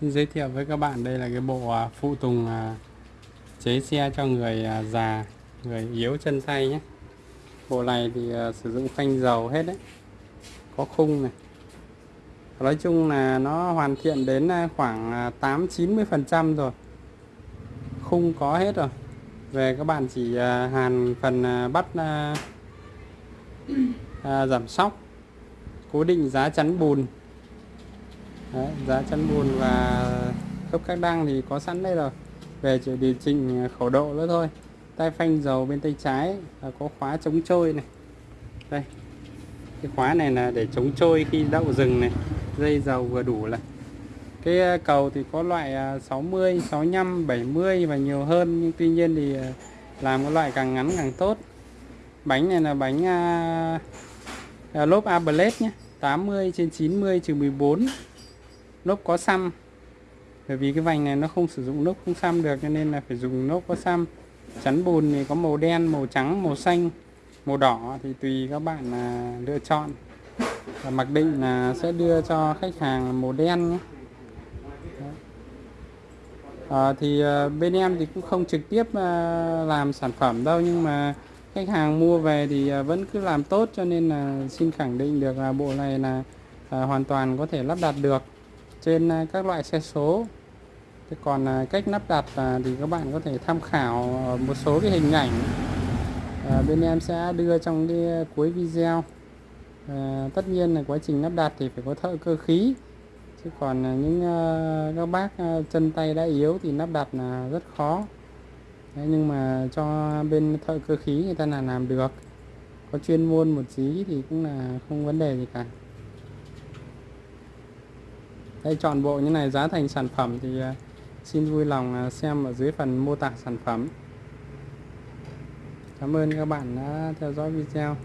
Xin giới thiệu với các bạn đây là cái bộ à, phụ tùng à, chế xe cho người à, già, người yếu chân tay nhé. Bộ này thì sử dụng phanh dầu hết đấy. Có khung này. Nói chung là nó hoàn thiện đến khoảng 8-90% rồi. Khung có hết rồi. Về các bạn chỉ hàn phần bắt giảm sóc, cố định giá chắn bùn Đấy, giá chắn bùn và khớp các đăng thì có sẵn đây rồi. Về chỉ điều chỉnh khẩu độ nữa thôi. Tay phanh dầu bên tay trái là có khóa chống trôi này. Đây cái khóa này là để chống trôi khi đậu rừng này. Dây dầu vừa đủ là cái à, cầu thì có loại 60 65 70 và nhiều hơn. Nhưng tuy nhiên thì à, làm cái loại càng ngắn càng tốt. Bánh này là bánh uh, lốp A Blade nhé 80 trên 90 trừ 14 lốp có xăm. Bởi vì cái vành này nó không sử dụng lốp không xăm được cho nên là phải dùng lốp có xăm. Chắn bùn thì có màu đen màu trắng màu xanh màu đỏ thì tùy các bạn là lựa chọn. Và mặc định là sẽ đưa cho khách hàng màu đen nhé. À, thì à, bên em thì cũng không trực tiếp à, làm sản phẩm đâu nhưng mà khách hàng mua về thì à, vẫn cứ làm tốt cho nên là xin khẳng định được là bộ này là hoàn toàn có thể lắp đặt được trên à, các loại xe số. Thế còn à, cách lắp đặt à, thì các bạn có thể tham khảo một số cái hình ảnh bên em sẽ đưa trong cái cuối video. À, tất nhiên là quá trình lắp đặt thì phải có thợ cơ khí. Chứ còn những các bác chân tay đã yếu thì lắp đặt là rất khó. Đấy, nhưng mà cho bên thợ cơ khí người ta là làm được. Có chuyên môn một tí thì cũng là không vấn đề gì cả đây, chọn bộ như này, giá thành sản phẩm thì à, xin vui lòng à, xem ở dưới phần mô tả sản phẩm. Cảm ơn các bạn đã theo dõi video.